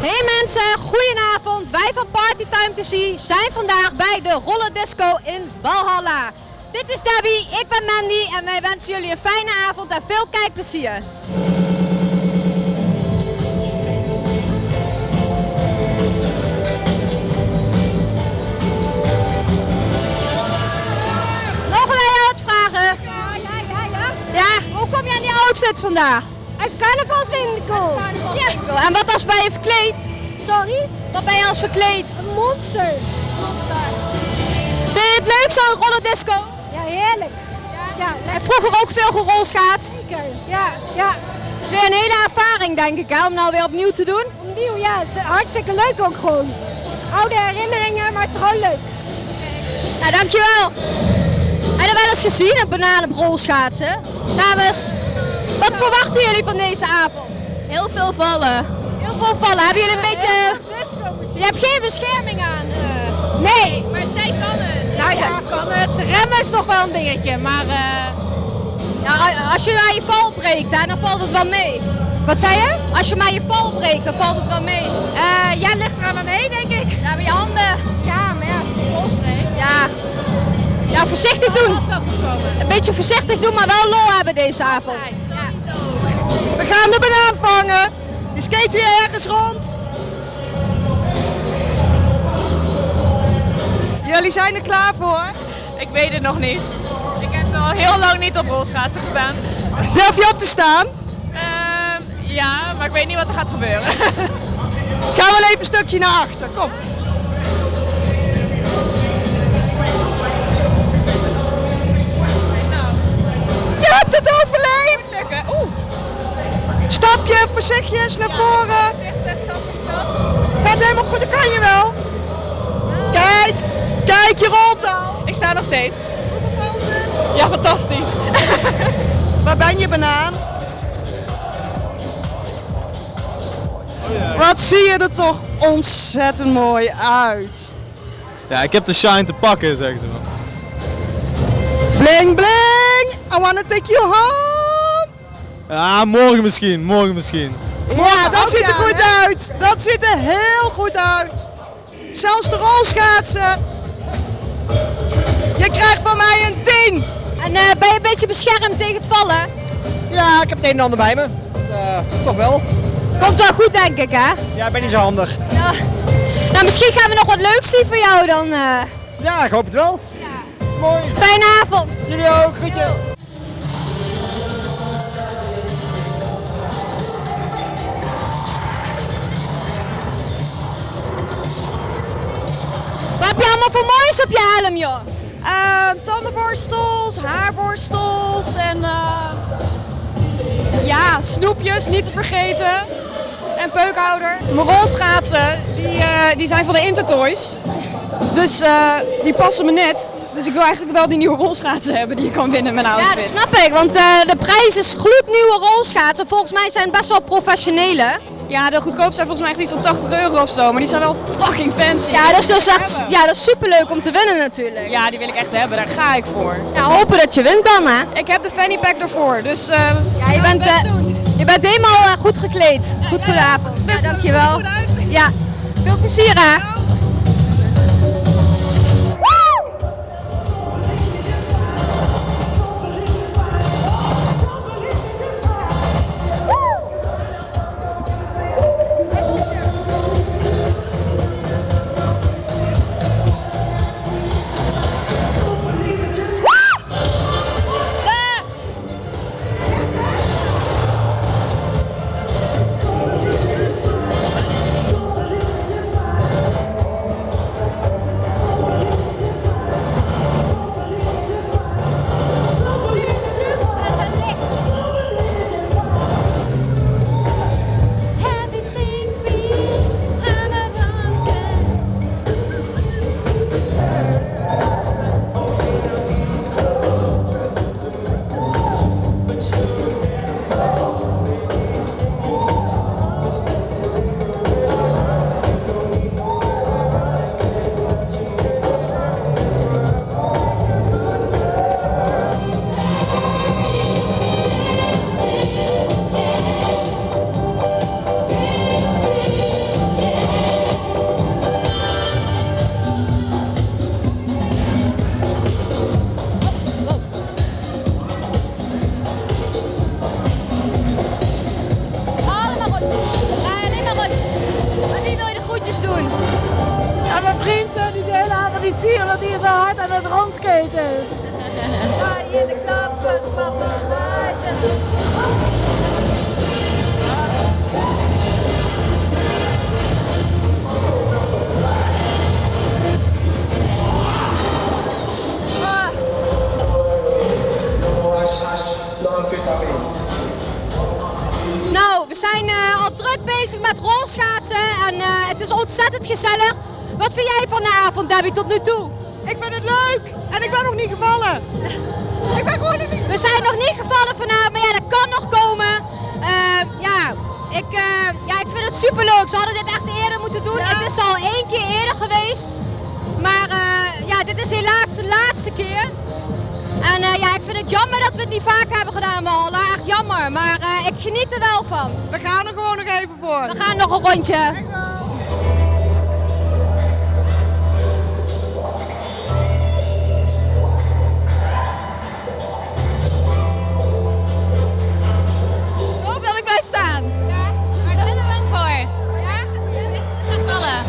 Hey mensen, goedenavond. Wij van Partytime to See zijn vandaag bij de Roller Disco in Valhalla. Dit is Debbie, ik ben Mandy en wij wensen jullie een fijne avond en veel kijkplezier. Mogen wij jou wat vragen? Ja, ja, ja, ja. Ja, hoe kom je aan die outfit vandaag? Uit carnavalswinkel. Ja. En wat als ben je verkleed? Sorry? Wat ben je als verkleed? Een monster. Vind je het leuk zo'n rollerdisco? Ja, heerlijk. Ja, En vroeger ook veel gerolschaatst. lekker. Ja, ja. Weer een hele ervaring denk ik hè, om nou weer opnieuw te doen. Opnieuw, ja. Het is hartstikke leuk ook gewoon. Oude herinneringen, maar het is gewoon leuk. Nou, dankjewel. Heb je dat wel eens gezien, een bananenrolschaatsen? Dames, wat verwachten jullie van deze avond? Heel veel vallen. Heel veel vallen. Hebben jullie een beetje... Je hebt geen bescherming aan. eh. Nee. Maar zij kan het. Nou ja, kan het. Remmen is nog wel een dingetje, maar... eh, als je maar je val breekt, hè, dan valt het wel mee. Wat zei je? Als je maar je val breekt, dan valt het wel mee. Eh jij ligt er aan me mee, denk ik. Ja, met je handen. Ja, maar ja, als ik Ja. Ja, voorzichtig doen. wel goed komen. Een beetje voorzichtig doen, maar wel lol hebben deze avond. We gaan de banaan vangen. Die skate weer ergens rond. Jullie zijn er klaar voor? Ik weet het nog niet. Ik heb al heel lang niet op rolschaatsen gestaan. Durf je op te staan? Ehm, ja, maar ik weet niet wat er gaat gebeuren. Gaan we even een stukje naar achter. Kom. Stapje, voorzichtig naar voren. Gaat helemaal goed, dat kan je wel. Kijk, kijk, je rolt al. ik sta nog steeds. Ja, fantastisch. Waar ben je, banaan? Wat zie je er toch ontzettend mooi uit. Ja, ik heb de shine te pakken, zeggen ze maar. Bling, bling! I wanna take you home! Ja, morgen misschien, morgen misschien. Ja, dat ziet er goed uit. Dat ziet er heel goed uit. Zelfs de rolschaatsen. Je krijgt van mij een 10. En eh, ben je een beetje beschermd tegen het vallen? Ja, ik heb het een en ander bij me. Eh, toch wel. Komt wel goed denk ik hè? Ja, ik ben niet zo handig. Ja. Nou, misschien gaan we nog wat leuks zien voor jou dan. eh. Ja, ik hoop het wel. Mooi. Fijne avond. Jullie ook. Groetjes. Je allemaal voor moois op je helm joh? Eh, tandenborstels, haarborstels en eh, ja, snoepjes niet te vergeten. En peukhouder. Mijn rolschaatsen, die, eh, die zijn van de Intertoys. Dus die passen me net. Dus ik wil eigenlijk wel die nieuwe rolschaatsen hebben die je kan winnen met mijn Ja, outfit. dat snap ik, want de prijs is gloednieuwe rolschaatsen. Volgens mij zijn het best wel professionele. Ja, de goedkoop zijn volgens mij echt iets van 80 euro of zo. Maar die zijn wel fucking fancy. Ja, dat is dus echt, ja, dat is superleuk om te winnen natuurlijk. Ja, die wil ik echt hebben. Daar ga ik voor. Ja, hopen dat je wint dan hè. Ik heb de fanny pack ervoor. Dus eh, Ja, je bent, eh, je bent helemaal eh, goed gekleed. Goed goedenavond. Ja, dankjewel. Ja, veel plezier hè. Is ontzettend gezellig. Wat vind jij van de avond, Debbie, tot nu toe? Ik vind het leuk en ik ben nog niet gevallen. ik ben gewoon niet... We zijn nog niet gevallen vanavond, maar ja, dat kan nog komen. Eh, ja, ik, eh, ja, ik vind het super leuk. Ze hadden dit echt eerder moeten doen. Het is al één keer eerder geweest. Maar eh, ja, dit is helaas de laatste keer. En eh, ja, ik vind het jammer dat we het niet vaak hebben gedaan, Walhalla. Echt jammer, maar ik geniet er wel van. We gaan er gewoon nog even voor. We gaan nog een rondje. Waar wil ik bij staan? Ja, maar ik ben wel voor. Ja? Ik ga vallen.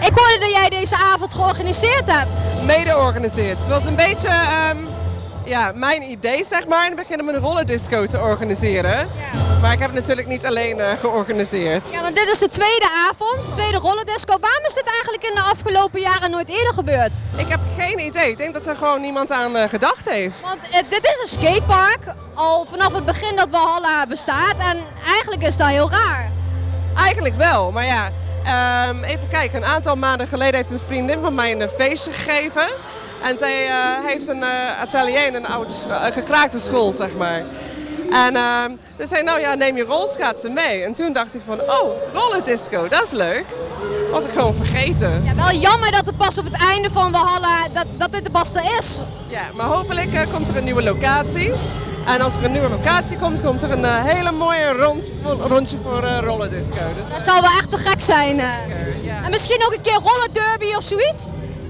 Ik hoorde dat jij deze avond georganiseerd hebt. mede organiseert. Het was een beetje ehm, ja, mijn idee, zeg maar, in het begin om een rollerdisco te organiseren. Maar ik heb het natuurlijk niet alleen eh, georganiseerd. Ja, want dit is de tweede avond, de tweede rollerdisco. Waarom is dit eigenlijk in de afgelopen jaren nooit eerder gebeurd? Ik heb geen idee. Ik denk dat er gewoon niemand aan eh, gedacht heeft. Want eh, dit is een skatepark, al vanaf het begin dat Walhalla bestaat. En eigenlijk is dat heel raar. Eigenlijk wel, maar ja. ehm, even kijken, een aantal maanden geleden heeft een vriendin van mij een feestje gegeven. En zij eh, heeft een eh, atelier in een oude eh, gekraakte school, zeg maar. En ehm, ze zei, nou ja, neem je rolschaatsen mee. En toen dacht ik van, oh, rollerdisco, dat is leuk. Was ik gewoon vergeten. Ja, wel jammer dat het pas op het einde van Walhalla, dat, dat dit er pas er is. Ja, maar hopelijk komt er een nieuwe locatie. En als er een nieuwe locatie komt, komt er een hele mooie rond, rondje voor eh rollerdisco. Dus, Dat zou wel echt te gek zijn. En misschien ook een keer rollerderby of zoiets?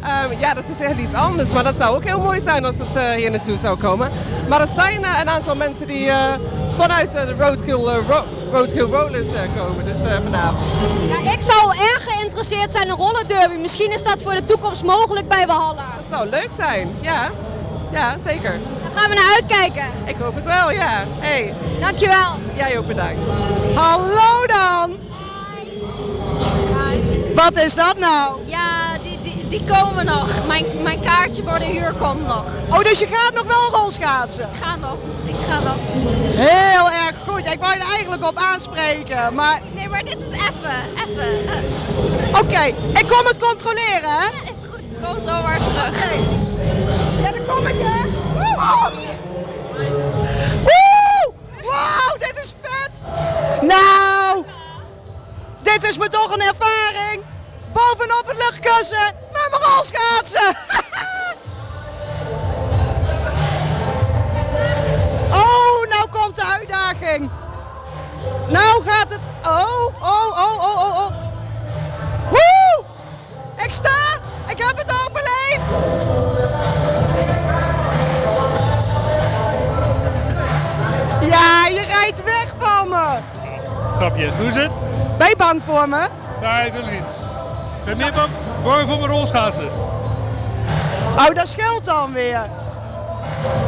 Ehm, ja, dat is echt iets anders, maar dat zou ook heel mooi zijn als het eh, hier naartoe zou komen. Maar er zijn eh, een aantal mensen die eh, vanuit de Roadkill, Ro- Roadkill Rollers komen, dus vanavond. Ja, ik zou erg geïnteresseerd zijn in rollerderby. Misschien is dat voor de toekomst mogelijk bij Walhalla. Dat zou leuk zijn, ja. Ja, zeker. Daar gaan we naar uitkijken. Ik hoop het wel, ja. Hey, Dankjewel. jij ook bedankt. Hallo dan! Wat is dat nou? Ja, die, komen nog. Mijn, mijn kaartje voor de huur komt nog. Oh, dus je gaat nog wel rolschaatsen? Ik ga nog. Ik ga nog. Heel erg goed. Ik wou je er eigenlijk op aanspreken, maar Nee, maar dit is even. Even. oké, ik kom het controleren, hè? Ja, is goed. Kom zo maar terug. Ja, daar kom ik, hè? Woe! Wauw, dit is vet! Nou, dit is me toch een ervaring. Bovenop het luchtkussen rolschaatsen. oh, nou komt de uitdaging. Nou gaat het. Oh, oh, oh, oh, oh, oh. Woe! Ik sta! Ik heb het overleefd! Ja, je rijdt weg van me! Grapje, hoe is het? Ben je bang voor me? Nee, natuurlijk niet. Ben meer bang, bang voor mijn rolschaatsen. Oh, dat scheelt dan weer.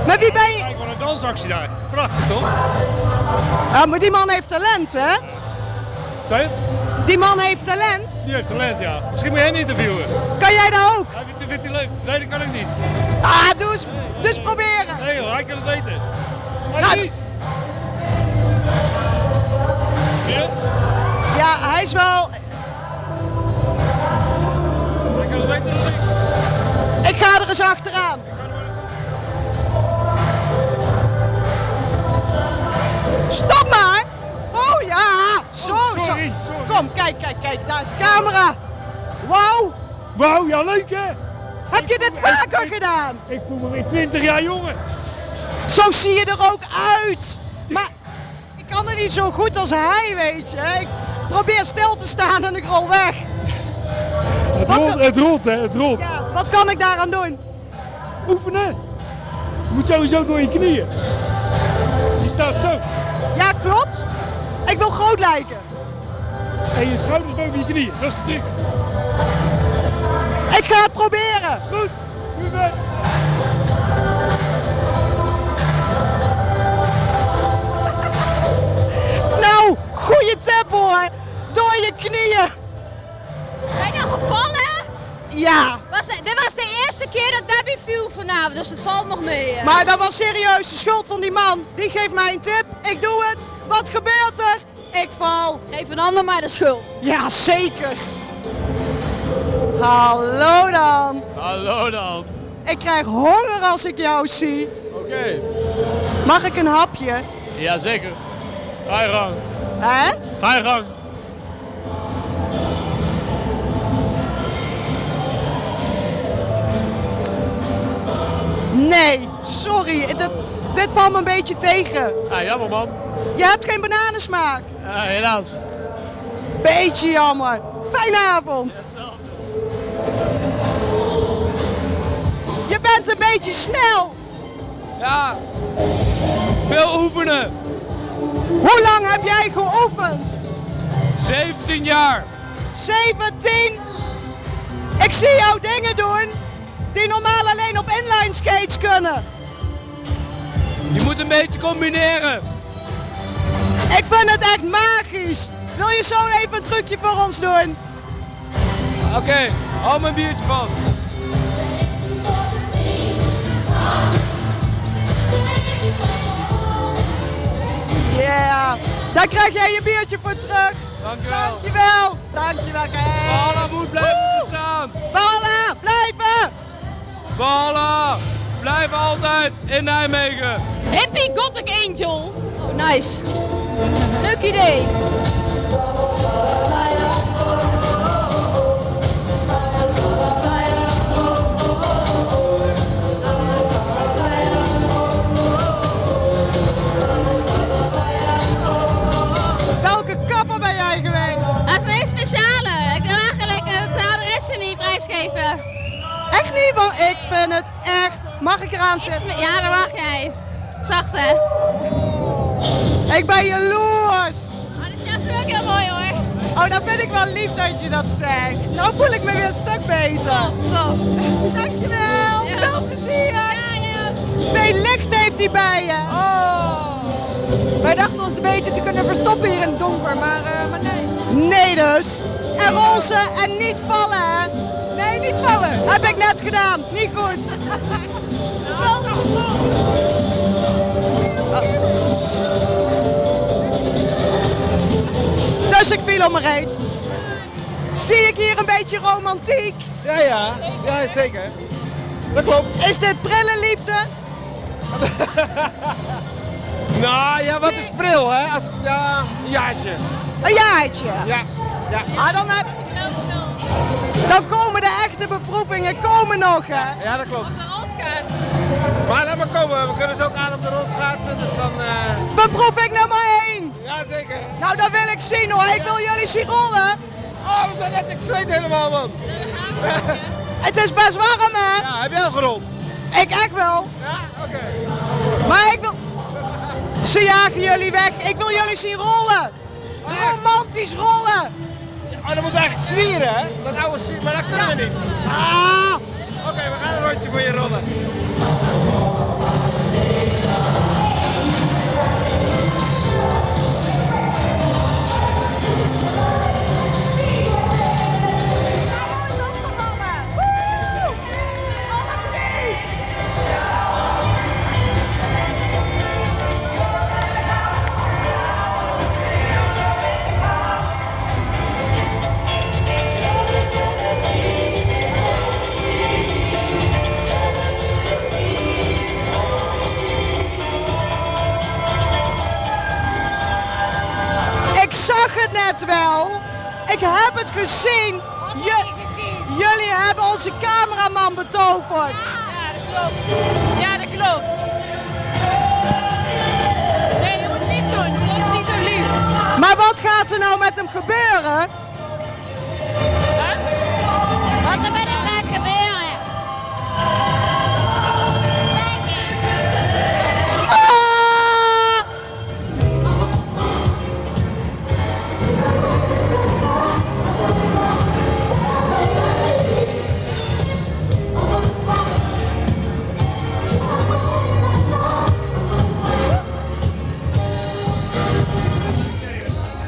Maar wie ben je? Kijk, wat een dansactie daar. Prachtig, toch? Ja, maar die man heeft talent, hè? Je? Die man heeft talent. Die heeft talent, ja. Misschien moet je hem interviewen. Kan jij dat ook? Hij vindt, vindt hij leuk. Nee, dat kan ik niet. Ah, doe eens. Dus proberen. Nee joh, hij kan het weten. Hij Ja, Ja, hij is wel... ik. Ik ga er eens achteraan. Stop maar! Oh ja! Zo, Oh, zo. sorry. Kom, kijk, kijk, kijk. Daar is de camera. Wauw! Wauw, ja leuk hè? Heb je dit vaker gedaan? Ik voel me weer 20 jaar jonger. Zo zie je er ook uit. Maar ik kan er niet zo goed als hij, weet je. Ik probeer stil te staan en ik rol weg. Het Wat rolt, het rolt hè, het rolt. Ja, wat kan ik daaraan doen? Oefenen. Je moet sowieso door je knieën. Je staat zo. Ja, klopt. Ik wil groot lijken. En je schouders boven je knieën. Dat is de. Ik ga het proberen. Goed. Doe je best. Nou, goede tip hoor. Door je knieën. Ja. Was, dit was de eerste keer dat Debbie viel vanavond, dus het valt nog mee. hè? Maar dat was serieus de schuld van die man. Die geeft mij een tip. Ik doe het. Wat gebeurt er? Ik val. Geef een ander maar de schuld. Ja, zeker. Hallo dan. Hallo dan. Ik krijg honger als ik jou zie. Oké. Mag ik een hapje? Jazeker. Ga je gang. Hè? Ga je gang. Nee, sorry. Dit, dit valt me een beetje tegen. Ja, jammer man. Je hebt geen bananensmaak. Ja, helaas. Beetje jammer. Fijne avond. Je bent een beetje snel. Ja. Veel oefenen. Hoe lang heb jij geoefend? 17 jaar. 17. Ik zie jou dingen doen die normaal alleen op inline skates kunnen. Je moet een beetje combineren. Ik vind het echt magisch. Wil je zo even een trucje voor ons doen? Oké, hou mijn biertje vast. Ja, daar krijg jij je biertje voor terug. Dankjewel. Dankjewel. Dankjewel. Kijk. Balla moet blijven staan. Balla, blijven. Balla, blijf altijd in Nijmegen. Hippie Gothic Angel. Oh, nice. Leuk idee. Vind het echt. Mag ik eraan zitten? Ja, dat mag jij. Zacht hè. Ik ben jaloers. Maar dit is ook heel mooi hoor. Oh, dat vind ik wel lief dat je dat zegt. Nou voel ik me weer een stuk beter. Tof. Dankjewel. Ja. Veel plezier. Ja, yes. Licht heeft hij bij je. Oh. Wij dachten ons een beetje te kunnen verstoppen hier in het donker, maar, eh, maar nee. Nee dus. En roze en niet vallen, hè? Heb ik net gedaan. Niet goed. Dus ik viel om mijn reet. Zie ik hier een beetje romantiek? Ja, ja. Ja, zeker. Dat klopt. Is dit prille liefde? Nou ja, wat is pril, hè? Als, ja, een jaartje. Een jaartje. Ja. Ja. Ah, dan, heb... dan komen de echte beproevingen komen nog, hè? Ja, dat klopt. Maar laat maar komen, we kunnen ze ook aan op de rolschaatsen, dus dan... eh Beproeving nummer 1. Ja, zeker. Nou, dat wil ik zien hoor. Ik wil jullie zien rollen. Oh, we zijn net, ik zweet helemaal, man. Het is best warm, hè? Ja, heb jij al gerold? Ik echt wel. Ja, oké. Maar ik wil... Ze jagen jullie weg. Ik wil jullie zien rollen. Romantisch rollen. Oh, dan moeten we eigenlijk zwieren, hè? Dat oude zwieren, maar dat kunnen we niet. Ah, Oké, we gaan een rondje voor je rollen. Ik heb het gezien. Je- jullie hebben onze cameraman betoverd. Ja, dat klopt. Nee, je moet lief doen. Ze is niet zo lief. Maar wat gaat er nou met hem gebeuren?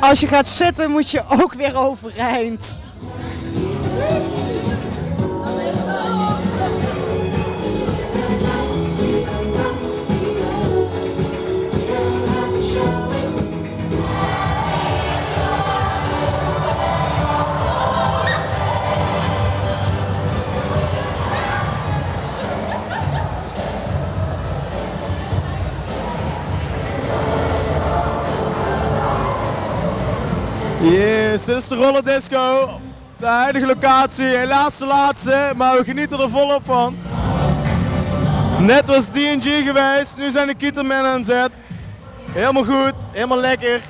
Als je gaat zitten moet je ook weer overeind. Yes, dit is de Roller Disco. De huidige locatie, helaas de laatste, maar we genieten er volop van. Net was DNG geweest, nu zijn de Kietermen aan zet. Helemaal goed, helemaal lekker.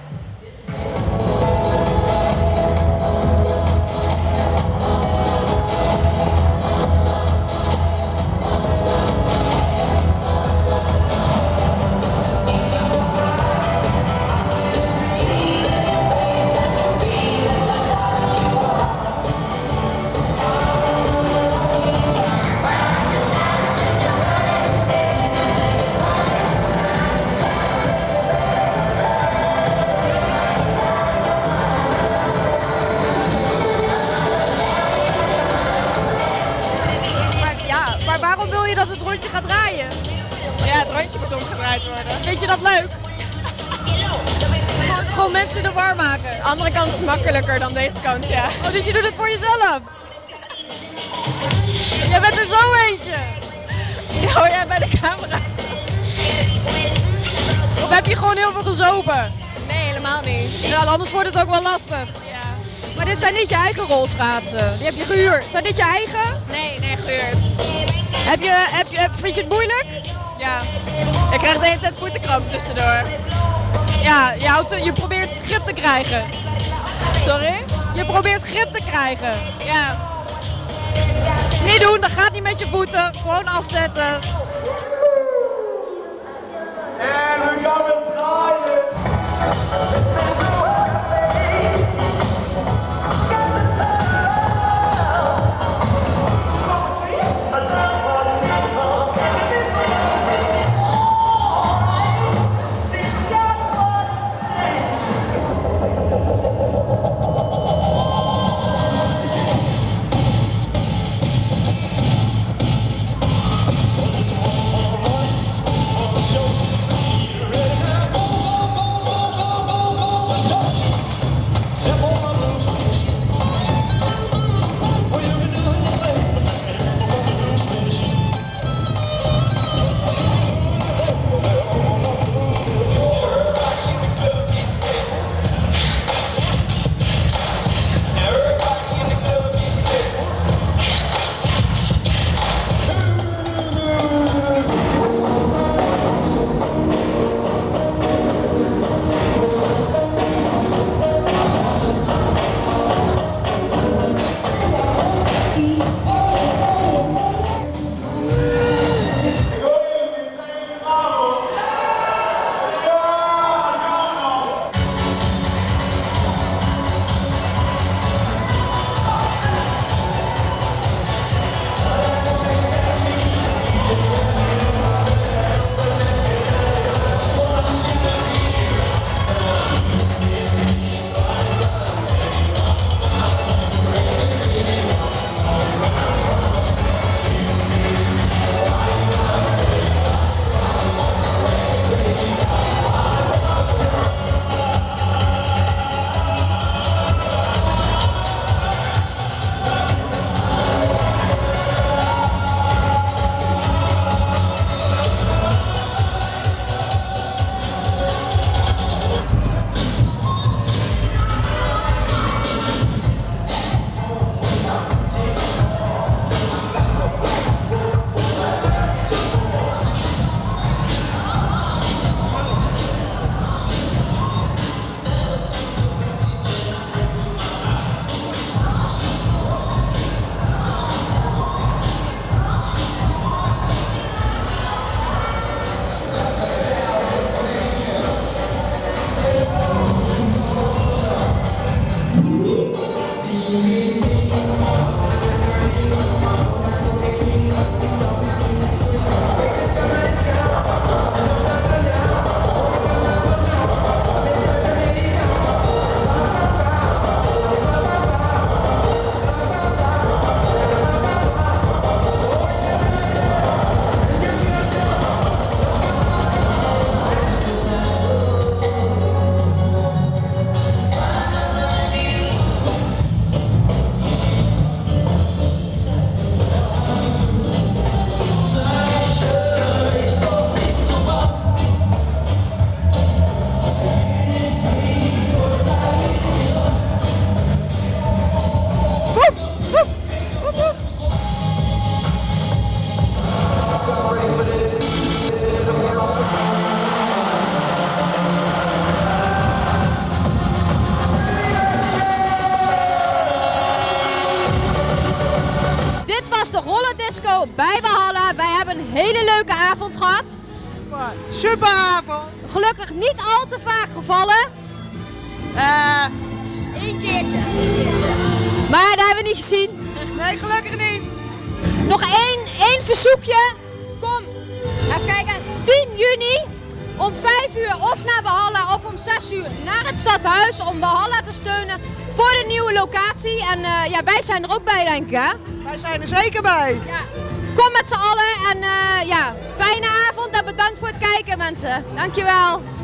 Is makkelijker dan deze kant, ja. Oh, dus je doet het voor jezelf? Jij bent er zo eentje. Ja, oh, jij bij de camera. Of heb je gewoon heel veel gezopen? Nee, helemaal niet. Ja, anders wordt het ook wel lastig. Ja. Maar dit zijn niet je eigen rolschaatsen. Die heb je gehuurd. Zijn dit je eigen? Nee, nee, gehuurd. Heb je, heb je, vind je het moeilijk? Ja. Ik krijg de hele tijd voetenkramp tussendoor. Ja, je, houdt, je probeert grip te krijgen. Sorry? Je probeert grip te krijgen. Ja. Niet doen, dat gaat niet met je voeten. Gewoon afzetten. En we gaan avond gehad. Super avond. Gelukkig niet al te vaak gevallen. Eh, Eén keertje. Maar dat hebben we niet gezien. nee, gelukkig niet. Nog één, één verzoekje. Kom, even kijken. 10 juni om 5 uur of naar Valhalla of om 6 uur naar het stadhuis om Valhalla te steunen voor de nieuwe locatie. En eh, ja, wij zijn er ook bij denk ik hè. Wij zijn er zeker bij. Ja. Kom met z'n allen en eh, ja, fijne avond en bedankt voor het kijken mensen. Dankjewel.